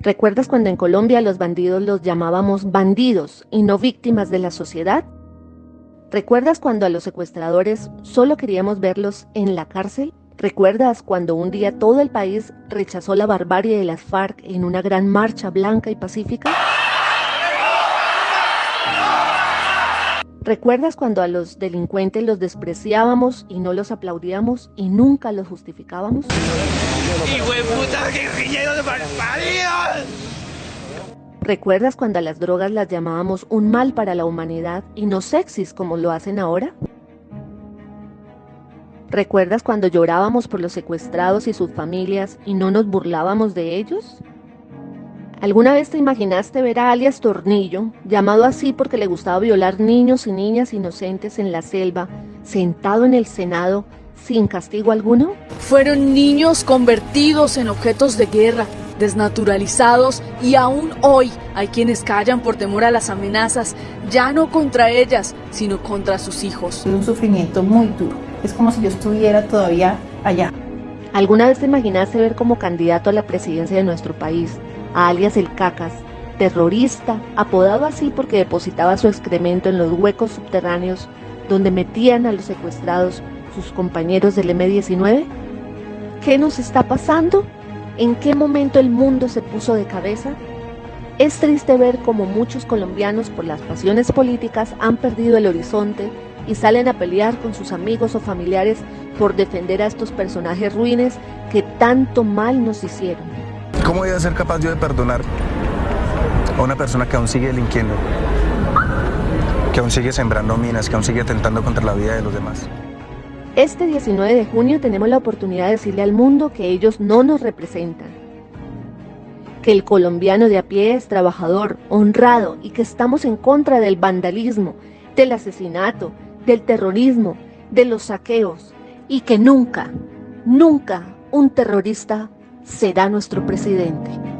¿Recuerdas cuando en Colombia los bandidos los llamábamos bandidos y no víctimas de la sociedad? ¿Recuerdas cuando a los secuestradores solo queríamos verlos en la cárcel? ¿Recuerdas cuando un día todo el país rechazó la barbarie de las FARC en una gran marcha blanca y pacífica? ¿Recuerdas cuando a los delincuentes los despreciábamos y no los aplaudíamos y nunca los justificábamos? ¿Recuerdas cuando a las drogas las llamábamos un mal para la humanidad y no sexys como lo hacen ahora? ¿Recuerdas cuando llorábamos por los secuestrados y sus familias y no nos burlábamos de ellos? ¿Alguna vez te imaginaste ver a alias Tornillo, llamado así porque le gustaba violar niños y niñas inocentes en la selva, sentado en el Senado sin castigo alguno? Fueron niños convertidos en objetos de guerra, desnaturalizados y aún hoy hay quienes callan por temor a las amenazas, ya no contra ellas, sino contra sus hijos. un sufrimiento muy duro. Es como si yo estuviera todavía allá. ¿Alguna vez te imaginaste ver como candidato a la presidencia de nuestro país alias el Cacas, terrorista, apodado así porque depositaba su excremento en los huecos subterráneos donde metían a los secuestrados sus compañeros del M-19? ¿Qué nos está pasando? ¿En qué momento el mundo se puso de cabeza? Es triste ver cómo muchos colombianos por las pasiones políticas han perdido el horizonte y salen a pelear con sus amigos o familiares por defender a estos personajes ruines que tanto mal nos hicieron. ¿Cómo voy a ser capaz yo de perdonar a una persona que aún sigue delinquiendo? Que aún sigue sembrando minas, que aún sigue atentando contra la vida de los demás. Este 19 de junio tenemos la oportunidad de decirle al mundo que ellos no nos representan. Que el colombiano de a pie es trabajador, honrado y que estamos en contra del vandalismo, del asesinato, del terrorismo, de los saqueos y que nunca, nunca un terrorista será nuestro presidente.